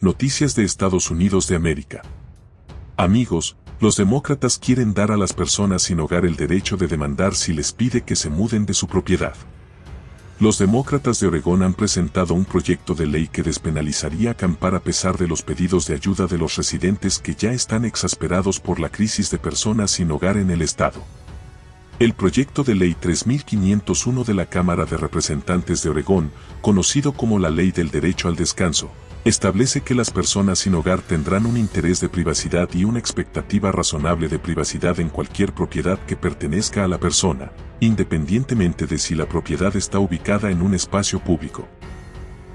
Noticias de Estados Unidos de América. Amigos, los demócratas quieren dar a las personas sin hogar el derecho de demandar si les pide que se muden de su propiedad. Los demócratas de Oregón han presentado un proyecto de ley que despenalizaría acampar a pesar de los pedidos de ayuda de los residentes que ya están exasperados por la crisis de personas sin hogar en el estado. El proyecto de ley 3501 de la Cámara de Representantes de Oregón, conocido como la Ley del Derecho al Descanso, establece que las personas sin hogar tendrán un interés de privacidad y una expectativa razonable de privacidad en cualquier propiedad que pertenezca a la persona, independientemente de si la propiedad está ubicada en un espacio público.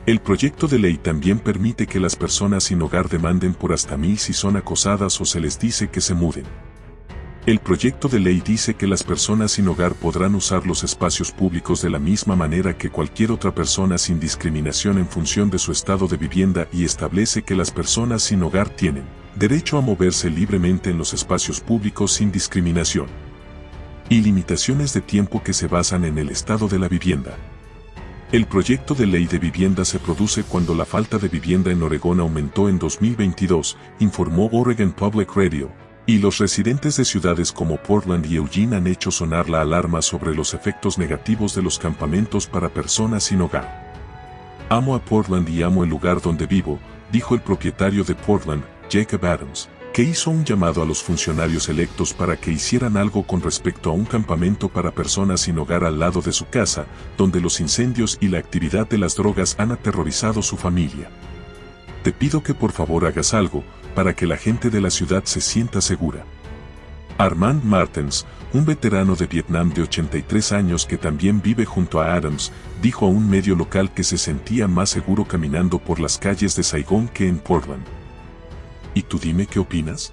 El proyecto de ley también permite que las personas sin hogar demanden por hasta mil si son acosadas o se les dice que se muden. El proyecto de ley dice que las personas sin hogar podrán usar los espacios públicos de la misma manera que cualquier otra persona sin discriminación en función de su estado de vivienda y establece que las personas sin hogar tienen derecho a moverse libremente en los espacios públicos sin discriminación. Y limitaciones de tiempo que se basan en el estado de la vivienda. El proyecto de ley de vivienda se produce cuando la falta de vivienda en Oregón aumentó en 2022, informó Oregon Public Radio, y los residentes de ciudades como Portland y Eugene han hecho sonar la alarma sobre los efectos negativos de los campamentos para personas sin hogar. Amo a Portland y amo el lugar donde vivo, dijo el propietario de Portland, Jacob Adams, que hizo un llamado a los funcionarios electos para que hicieran algo con respecto a un campamento para personas sin hogar al lado de su casa, donde los incendios y la actividad de las drogas han aterrorizado su familia. Te pido que por favor hagas algo, para que la gente de la ciudad se sienta segura. Armand Martens, un veterano de Vietnam de 83 años que también vive junto a Adams, dijo a un medio local que se sentía más seguro caminando por las calles de Saigón que en Portland. ¿Y tú dime qué opinas?